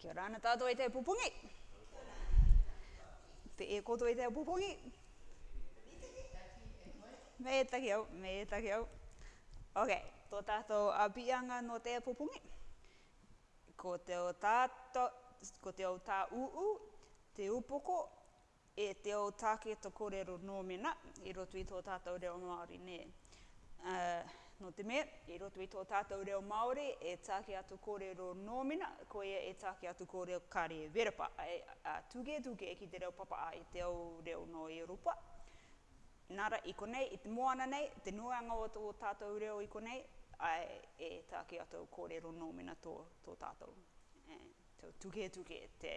Kia rana tātou e te pupungi. Te e koto e te pupungi. Me e taki au, me e taki au. Ok, tō tātou a bianga no te pupungi. Ko te o tātou, ko te o tā uu, te upoko, e te o tāke tō kōrero nō mena, i roto i tō tātou reo Māori, ne. Uh, No te mea, i roto i tō tātou reo Māori, e tāke atu kōrero nōmina, ko ia e tāke atu kōrero kāre verapa. E, a, tuge tuge e ki te reo papa a i te au reo no i Europa. Nara i konei, i te moana nei, te nuanga o tō tātou reo i konei, ai e tāke atu kōrero nōmina tō, tō tātou. E, te tuge tuge te,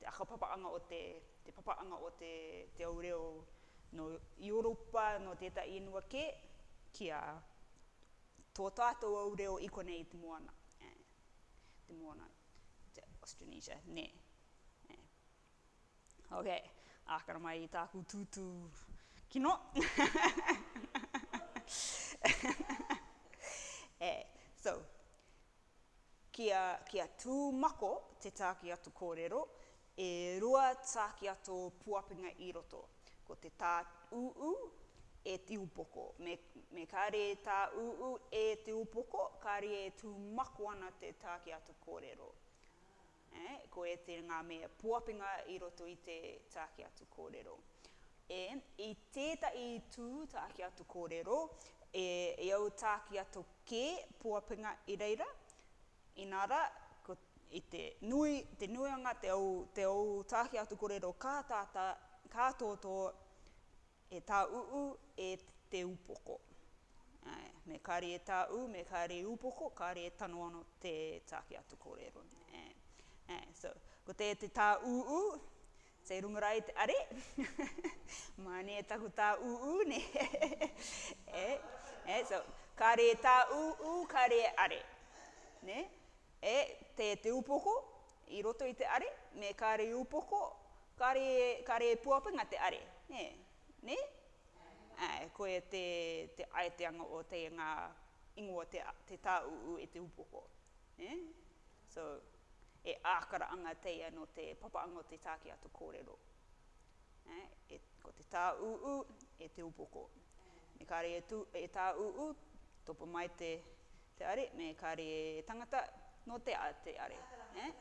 te akapapaanga o te, te papaanga o te, te au reo no i Europa, no teta inua ke, ki a tō tātou au reo i konei te moana. te moana, te Austronesia, ne. Eh. Ok, ākara mai i tāku tūtū kino. eh, so, kia, kia tū mako te tāki atu kōrero, e rua tāki atu puapinga i roto. Ko te tā uu, e te upoko. Me, me kāre e tā uu e te upoko, kāre e tū maku ana te tā ki atu kōrero. Eh, ko e te ngā mea puapinga i roto i te tā ki atu kōrero. E, i tēta i tū tā ki atu kōrero, e, e au tā ki atu kē puapinga i reira, inara, ko, i te nui, te nuianga te au, te au tā ki atu kōrero kātātā, kātōtō, kā e tā uu e te upoko. Ai, me kāri e tā u, me kāri e upoko, kāri e tano ano te tāke atu kōrero. so, ko te e te tā uu, te rungarai te are, mani e taku tā uu, ne. e, e, so, kāri e tā uu, kāri e are. Ne? E, te e te upoko, i roto i te are, me kāri e upoko, kāri e, kāri e te are. Ne? ne? Ai, koe te, te aeteanga o te ngā ingoa te, te u e te upoko. Ne? So, e ākara anga te ano te papaango te tāki atu kōrero. Ne? E, ko te u e te upoko. Me kāre e, tu, e u, topo mai te, te are, me kāre e tangata, no te a te are. Ne? Ne?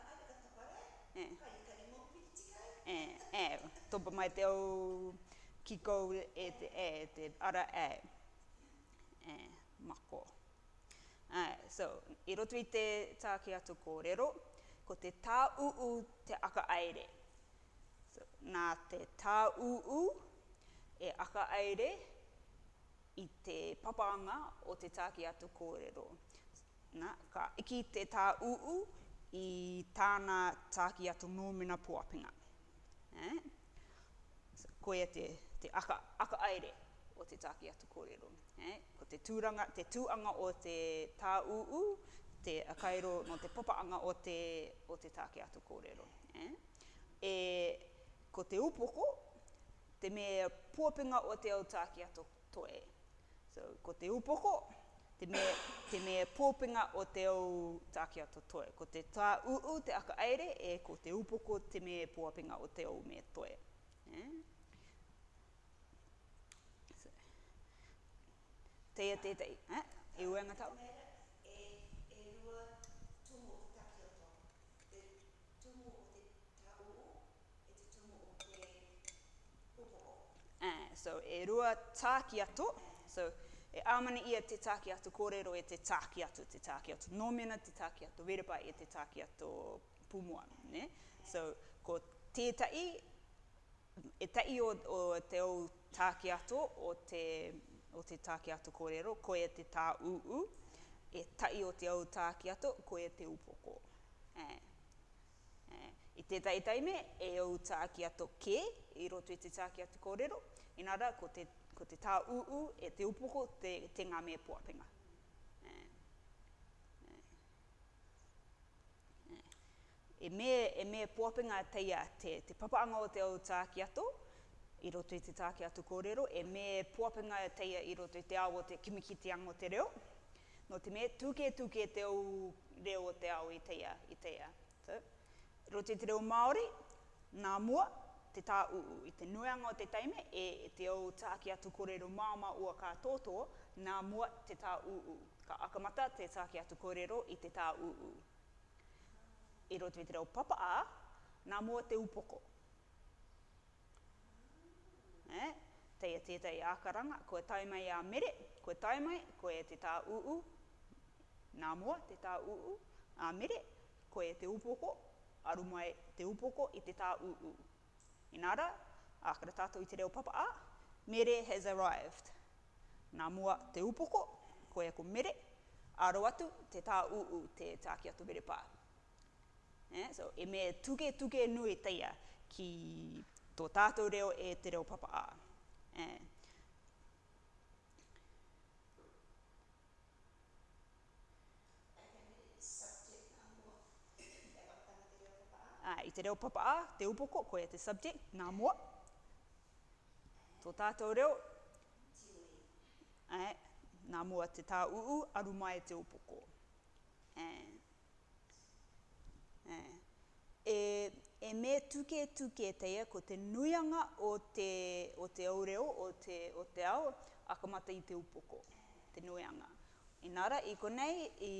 Ne? Ne? Ne? te Ne? ki kou e te e, te ara e, e mako. Ae, so, i roto i te tāke atu kōrero, ko te tā uu te aka aere. So, nā te tā uu e aka aere i te papanga o te tāke atu kōrero. Nā, ka iki te tā uu i tāna tāke atu nōmina pōapinga. Eh? So, koe te te aka, aka aere o te tāki atu kōrero. Eh? Ko te, tūranga, te tūanga o te tā uu, te akairo no te popaanga o te, o te tāki atu kōrero. Eh? E, ko te upoko, te me pōpinga o te au tāki atu toe. So, ko te upoko, te me, te me pōpinga o te au tāki atu toe. Ko te tā uu, te aka aere, e ko te upoko, te me pōpinga o te au me toe. Eh? Teia tētei. Eh? E ue ngā tau? Eh, so e rua tāki ato, so e amana ia te tāki ato kōrero e te tāki ato, te tāki ato nōmena, te tāki ato werepa e te tāki ato pumua, ne? So, ko tētai, e tai o, o te au tāki ato o te o te tāke ato kōrero, koe te tā uu, e tai o te au tāke ato, koe te upoko. E. E. I te tai taime, e au tāke ato ke, i roto i te tāke ato kōrero, inara, ko te, ko te tā uu, e te upoko, te, te ngā me puapenga. e me e me popping a te te papa o te au tāki ato i roto i te tāke atu kōrero, e me puapenga e teia i roto i te awo te kimikitiango te reo. No te me tuke tuke te au reo o te au i teia, i teia. So, roto i te reo Māori, ngā mua, te tā uu i te nuanga o te taime, e, e te au tāke atu kōrero māma ua kā tōtō, ngā mua te tā uu. Ka akamata te tāke atu kōrero i te tā uu. I roto i te reo papa a, ngā mua te upoko eh? te ia tētai ākaranga, koe tau mai a mere, koe tau koe te tā uu, nā mua te tā uu, a mere, koe te upoko, aru mai te upoko i te tā uu. Inara, ākara tātou i te reo papa a, mere has arrived. Nā mua te upoko, koe e ko mere, aro atu te tā uu, te tā ki atu mere pā. Eh? So, e me tuke tuke nui teia ki tō tātou reo e te reo papa a. Eh. Ah, i te reo papa a, te upoko, koe e te subject, ngā mua. Tō tātou reo, eh, ngā mua te tā uu, aru mai e te upoko. Eh. Eh e me tuke tuke te teia ko te nuianga o te, o te aureo, o te, o te ao, akamata i te upoko, te nuianga. Inara, i konei, i,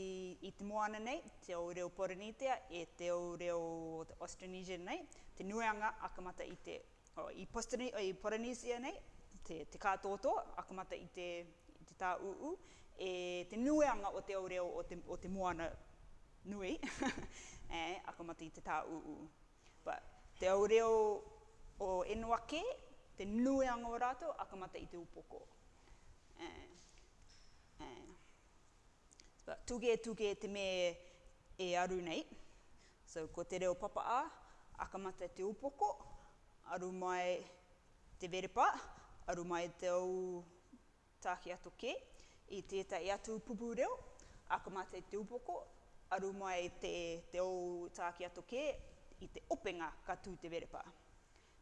i te moana nei, te aureo Poranitea, e te aureo Austronesia nei, te nuianga akamata i te, o, i, Postani, o, i Poranitea nei, te, te kātoto, akamata i te, i te tā uu, e te nuianga o te aureo o te, o te moana nui, e, akamata i te tā uu. But te au o enua te nui ango rātou, akamata i te upoko. Eh, Uh, uh. tuke tuke te me e aru nei. So ko te reo papa a, akamata te upoko, aru mai te verepa, aru mai te au tāki ato ke, i tētai atu pupu reo, akamata te upoko, aru mai te, te au tāki ato ke, i te openga ka tū te verepā.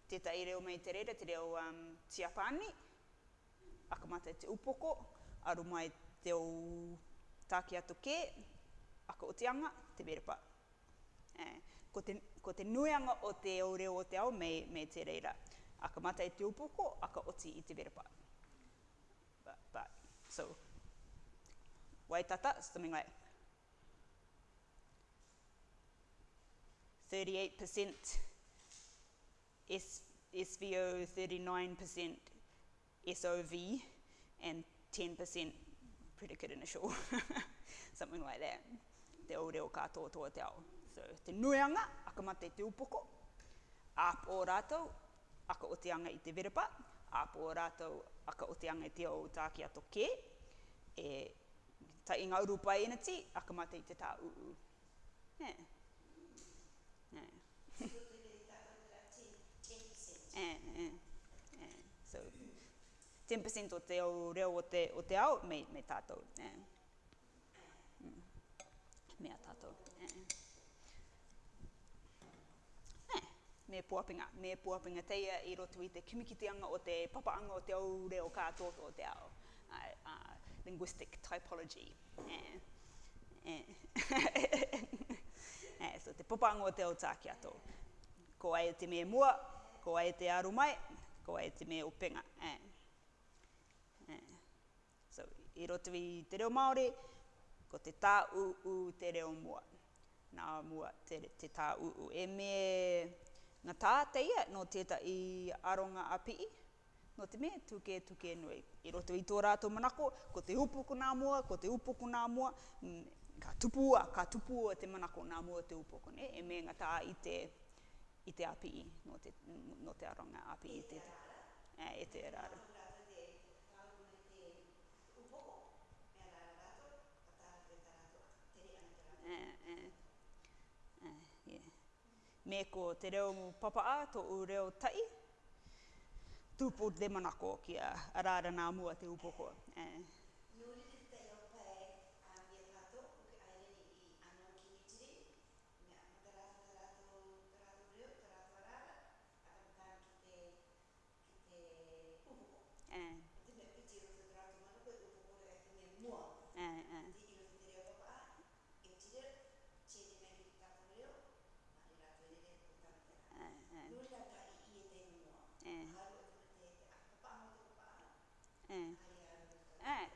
Te tai reo mei te reira, te reo um, tiapani, akamata te upoko, aru mai te o tāki ato kē, aka o te anga, te verepā. Eh, ko, te, ko te nuianga o te o reo o te ao mei, mei te reira. Akamata te upoko, aka oti i te verepā. But, but, so, waitata, something like, 38%, SVO 39%, SOV, and 10% predicate initial, something like that. Te o reo katoa toa te ao. So, te nuianga, akamate te upoko, ap o rātou, aka o teanga i te verapa, ap o rātou, aka o teanga i te ao tāki ato kē, e ta inga urupa e nati, mate i te tā uu. Yeah. 10% eh, eh, eh. o te au reo o te, o te ao, me, me tātou. Eh. Mm. Mea tātou. Eh. Eh. Me puapinga, me puapinga teia i roto i te kimikitianga o te papaanga o te au reo kātō o te ao. Ai, uh, linguistic typology. Eh. Eh. eh. so te papaanga o te au tākia tō ko ai te me mua, ko ai te aru mai, ko ai te me upenga. Eh. Eh. i roto i te reo Māori, ko te tā u u te reo mua. Nā mua te, te tā u u. E me ngā tā te ia, no teta i aronga a pii, no te me tuke tuke nui. I roto i tō rātou manako, ko te upoku nā mua, ko te upoku nā mua, ka tupua, ka tupua te manako nā mua te upoku. Ne? E me ngā tā i te i te API, no te, no te aronga API i te, e, e te eraru. E, e, e, Me ko te reo mu papa a tō u reo tai, tūpō te manako kia a arara nā mua te upoko. Eh.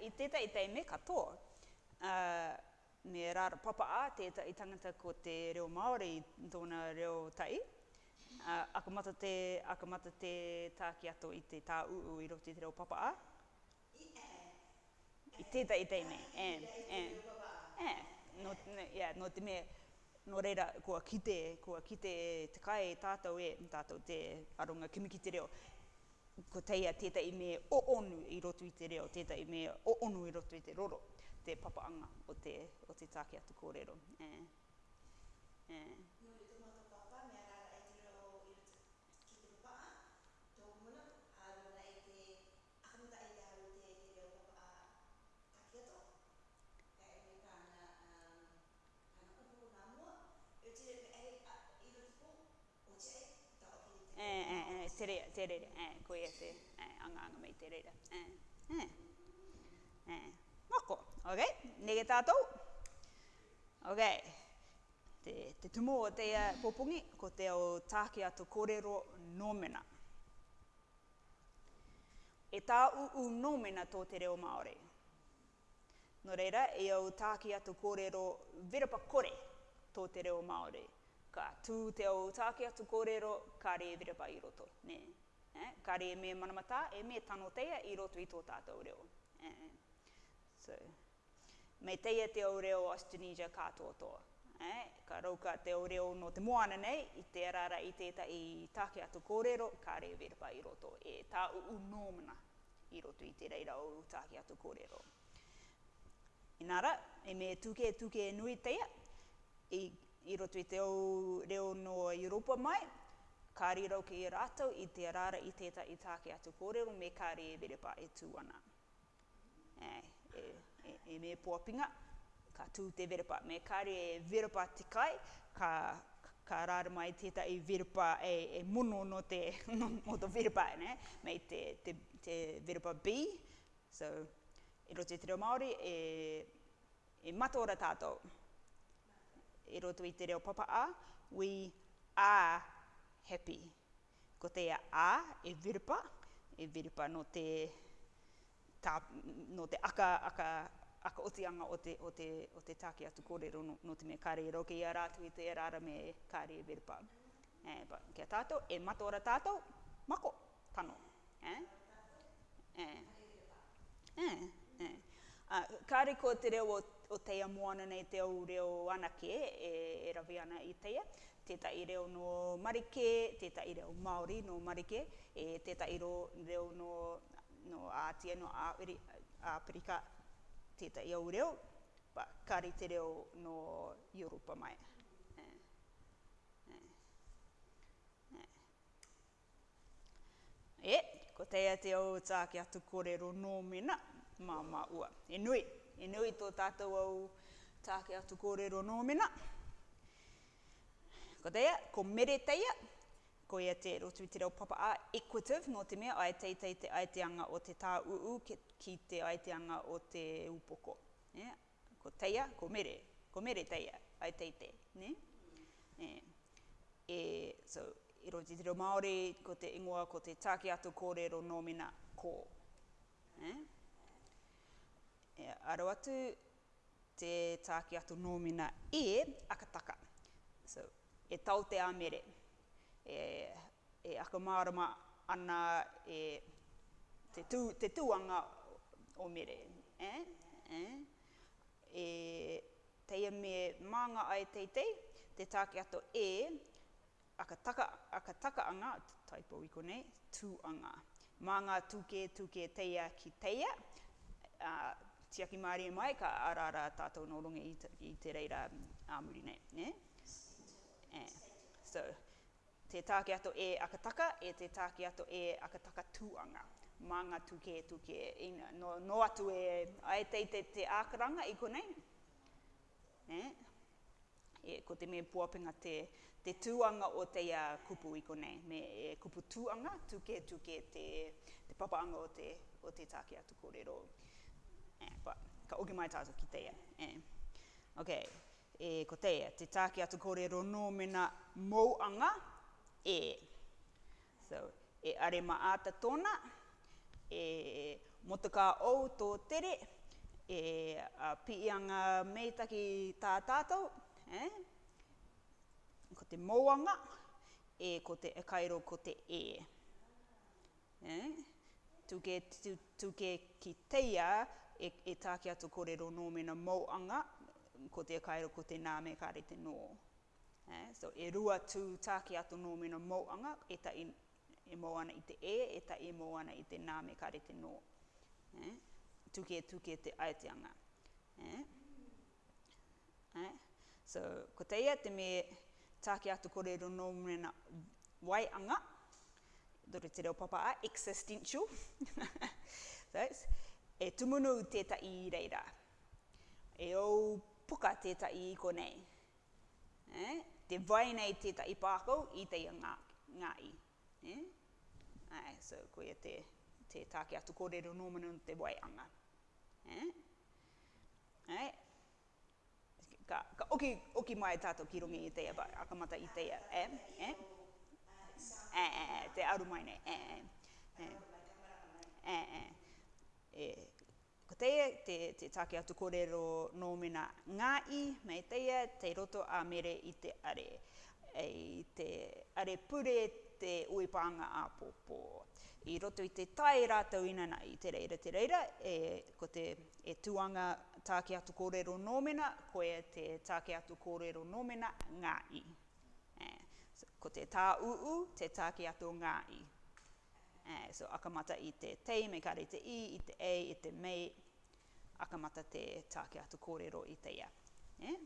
i teta i tei me katoa. Uh, me rāra papa a teta i tangata ko te reo Māori tōna reo tai. Uh, akamata te, akamata te tāki ato i te tā uu i roti te reo papa a. I teta i tei me. E, e, e, no, yeah, no te mea, no reira, kua kite, kua kite te kai tātou e, tātou te aronga kimikite reo ko teia teta i me o onu i roto i te reo, teta i me o onu i roto i te roro, te papaanga o te, o te tāke atu kōrero. Eh. Eh. te rea, te rea, eh, koe e te eh, anga anga mei te rea. Eh, eh, eh. moko, ok, nege tātou. Ok, te, te tumo o te uh, popungi, ko te o tāke atu kōrero nōmena. E tā uu nōmena tō te reo Māori. Nō reira, e o tāke atu kōrero virapa kore tō te reo Māori. Māori ka tū te au tāke atu kōrero, ka re virapa i roto. Ne? Eh? Ka re me manamata, e me tano teia i roto i tō tātou reo. Eh? So, me teia te au reo Austinesia kātoa toa. Ne, Ka rauka te au reo no te moana nei, i te arara i teta i tāke atu kōrero, ka re virapa i roto. E tā uu nōmana i roto i te reira o tāke atu kōrero. Inara, e me tuke tuke nui teia, i i roto i te au reo no Europa mai, ka rirau ki i rātou i te rāra i tēta i tāke atu kōrero me kā re e verepa e tū E, e, e, e me pōpinga, ka tū te verepa, me kā re e verepa te kai, ka, ka rāra mai teta i verepa e, e mono no te, no te verepa, e, ne? me te, te, te verepa B. So, i roto i te reo Māori, e, e mata ora tātou e roto i te reo papa a, we are happy. Ko te a e virpa, e virpa no te, ta, no te aka, aka, aka o anga o te, o te, o te tāke atu kōrero no, no te me kāre e roke i a rātu i te e rāra me kāre e virpa. Eh, but, kia tātou, e matora tātou, mako, tano. Eh? Eh. Eh. Eh. Uh, kāre ko te reo o o teia moana nei te au reo anake e, e rawi ana i teia. Teta i reo no marike, teta i reo maori no marike, e teta i reo no, no ātia no Āperika, teta i au reo, pa kari te reo no Europa mai. E, ko teia te au tāke atu kōrero nō mena, mā mā ua. E nui. E nui e nui tō tātou au tāke atu kōrero nō mena. Ko teia, ko mere teia, ko ia te rotu te reo papa a equitive, nō te mea, ai teitei te aiteanga o te tā uu ki te aiteanga o te upoko. Ne? Ko teia, ko mere, ko mere teia, ai teitei, ne? ne? E, so, i roti te reo Māori, ko te ingoa, ko te tāke atu kōrero nō mena, ko. Ne? aro atu te tāke atu nōmina e akataka. So, e tau te amere. e, e akamārama ana e te, tū, te tūanga o mere. Eh? Eh? E, e. e teia me mānga ai teitei, te tāke ato e akataka, akataka anga, taipo i kone, tūanga. Mānga tūke tūke teia ki teia, uh, tiaki maari e mai ka ara ara tātou no runga i, i te reira um, āmuri nei. Ne? Yeah. So, te tāke ato e akataka, e te tāke ato e akataka tuanga Manga tuke tuke, ina, no, no atu e ai te te, te ākaranga i konei. Ne? E, ko te mea puapenga te, te tuanga o te ia kupu i konei. Me e kupu tuanga tuke tuke te, te papaanga o te, o te tāke atu kōrero. Ne? but eh, ka uki mai tātou ki teia. Eh. Ok, e, ko teia, te tāki atu kore rono mena mouanga, e. So, e are ma āta tona, e motaka ou tō tere, e a, pianga meitaki tā tātou, eh? ko te mouanga, e ko te e kairo ko te e. Eh? Tuke, tuke ki teia, e, e tāke atu kōrero nō mena mōanga, ko te kaira ko te nā me kāre te nō. Eh? So e rua tū tāke atu nō mena mōanga, e ta i, e mōana i te e, e ta e mōana i te nā me kāre te nō. Eh? Tuke tuke te aeteanga. Eh? Eh? So, ko teia te me tāke atu kōrero nō mena waianga, dore te reo papa a, existential. so, e tumunu teta i reira. E au puka teta i ko nei. E? Te vai nei teta i pākau i te ngā, ngā i. E? Ai, so ko ia te, te tāke atu kōrero nōmanu te vai anga. E? Ai? E? Ka, ka oki, oki mai tātou ki rongi i teia, akamata i teia. E? E? Eh, e, te aru mai nei. Eh, e. E, e. e. e e, ko teia te, te take atu kōrero nō mena ngāi, mai teia te roto a mere i te are, e, te are pure te uipanga a pōpō. I roto i te tai rātau inana i te reira te reira, e, ko te e tuanga take atu kōrero nō mena, ko e te take atu kōrero nō ngā i. E, ko te tā uu, te take atu ngā i. Eh, so akamata i te te, me kare te i, i te e, i te me, akamata te tāke atu kōrero i te ia. Eh?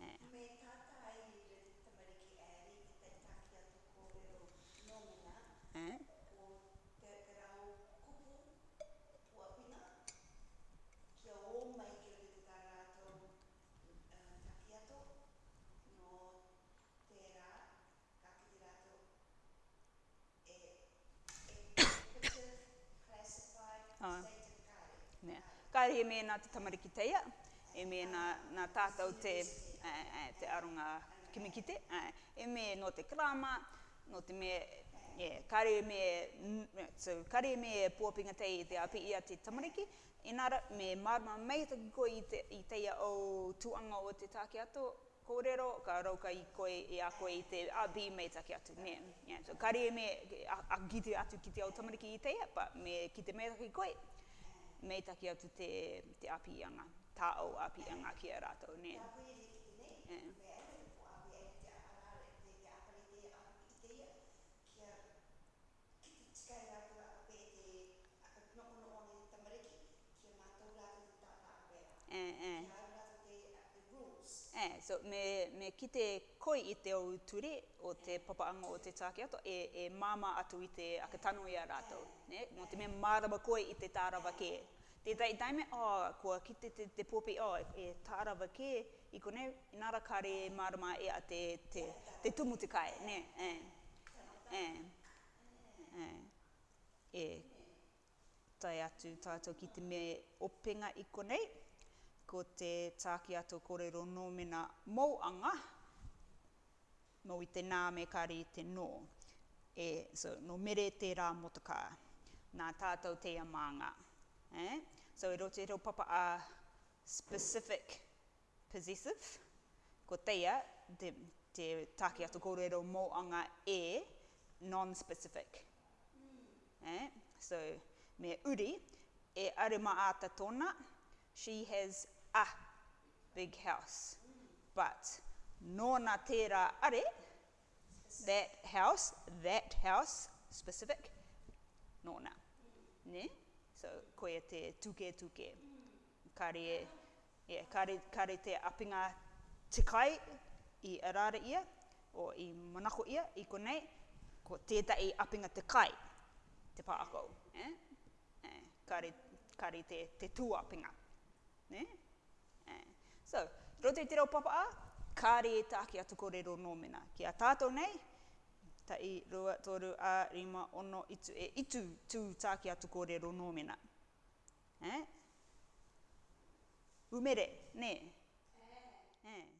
Eh. Eh. Kāre he mea nā te tamariki teia, e mea nā, nā tātou te, uh, te aronga kimikite, uh, e mea no te krama, no te mea, yeah, kāre he mea, mm, so, mea pōpinga teia te api ia te tamariki, Inara, me marma mai te koe i, te, i teia o tuanga o te tāke ato, kōrero, ka rauka i koe e a koe i te abi mei take atu, ne. Yeah, so kari me a, a, a, atu kite o tamariki i teia, pa me ki te mei take me taki atu te, te api anga, ta o api anga ki a rātou, ne? Eh, eh. eh, so me, me ki te koi i te au ture o te papaanga o te tāke ato, e, e māma atu i te akatanoi rātou. Ne? Mo te mea mārama koi i te tārawa ke. Te tai taime, o, oh, kua ki te, te, te popi, o, oh, e tārawa ke, i kone, nara kare marama e a te, te, te tumu ne, e, e, e, e, tai atu tātou ki te me e openga i kone, ko te tāki ato kōrero nōmena mōanga, mō i te nā me kari te nō, e, so, no mere te rā motokā, nā tātou te amanga. Eh? So e roto e ro papa a specific possessive. Ko teia, te, te take ato kore e ro mo anga e non-specific. Hmm. Eh? So me uri, e arima ata tona, she has a big house. Hmm. But no na tera are, that house, that house, specific, no na. Hmm. Ne? Ne? so ko e te tuke tuke kare e yeah, kare kare te apinga te kai i arara ia o i manako ia i ko ko teta i apinga te kai te pa ako eh? eh kare kare te te tu apinga eh? eh. so rote te ro papa a kare e taki atu kore ro nomena ki a nei tai, rua, toru, a, rima, ono, itu, e, itu, tū, tāki atu kōrero nōmena. Eh? Umere, ne? Eh. Eh.